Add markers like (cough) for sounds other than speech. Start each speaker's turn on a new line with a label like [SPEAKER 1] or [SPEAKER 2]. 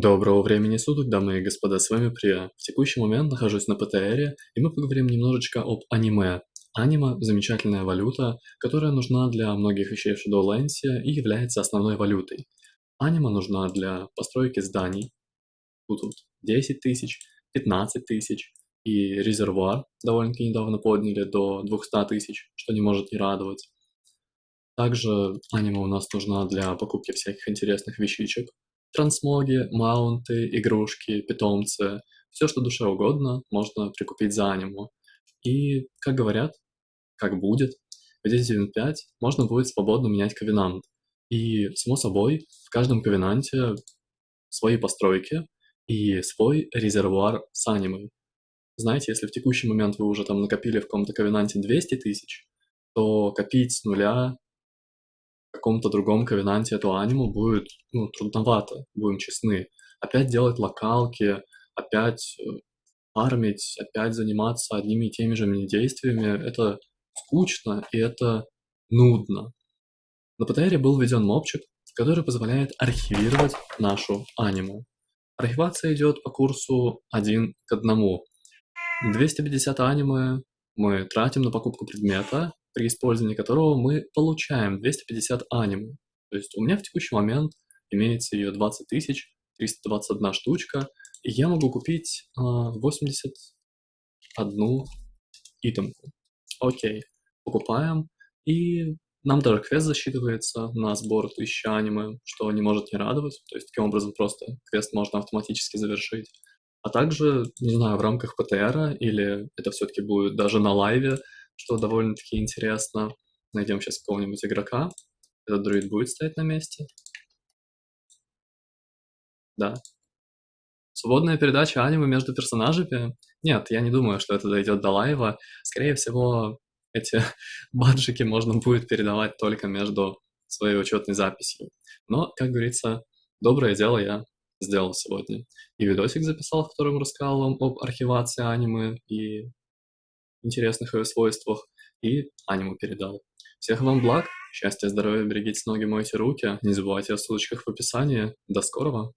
[SPEAKER 1] Доброго времени суток, дамы и господа, с вами Прия. В текущий момент нахожусь на ПТРе, и мы поговорим немножечко об аниме. Аниме– замечательная валюта, которая нужна для многих вещей в Shadowlands и является основной валютой. Аниме нужна для постройки зданий, тут вот 10 тысяч, 15 тысяч, и резервуар довольно-таки недавно подняли до 200 тысяч, что не может не радовать. Также аниме у нас нужна для покупки всяких интересных вещичек, Трансмоги, маунты, игрушки, питомцы, все, что душе угодно, можно прикупить за аниму. И, как говорят, как будет, в 1.7.5 можно будет свободно менять ковенант. И, само собой, в каждом ковенанте свои постройки и свой резервуар с анимой. Знаете, если в текущий момент вы уже там накопили в каком-то ковенанте 200 тысяч, то копить с нуля каком-то другом ковенанте эту аниму будет ну, трудновато, будем честны. Опять делать локалки, опять э, фармить, опять заниматься одними и теми же действиями, это скучно и это нудно. На ПТРе был введен мопчик, который позволяет архивировать нашу аниму. Архивация идет по курсу один к одному. 250 аниме мы тратим на покупку предмета, при использовании которого мы получаем 250 аниму. То есть у меня в текущий момент имеется ее 20 тысяч, 321 штучка, и я могу купить э, 81 итемку. Окей, покупаем, и нам даже квест засчитывается на сбор 1000 аниме, что не может не радовать, то есть таким образом просто квест можно автоматически завершить. А также, не знаю, в рамках ПТР или это все-таки будет даже на лайве, что довольно-таки интересно. Найдем сейчас какого-нибудь игрока. Этот друид будет стоять на месте. Да. Свободная передача аниме между персонажами? Нет, я не думаю, что это дойдет до лайва. Скорее всего, эти (laughs) баджики можно будет передавать только между своей учетной записью. Но, как говорится, доброе дело я сделал сегодня. И видосик записал, в котором рассказал вам об архивации аниме и интересных ее свойствах, и аниму передал. Всех вам благ, счастья, здоровья, берегите ноги, мойте руки, не забывайте о ссылочках в описании. До скорого!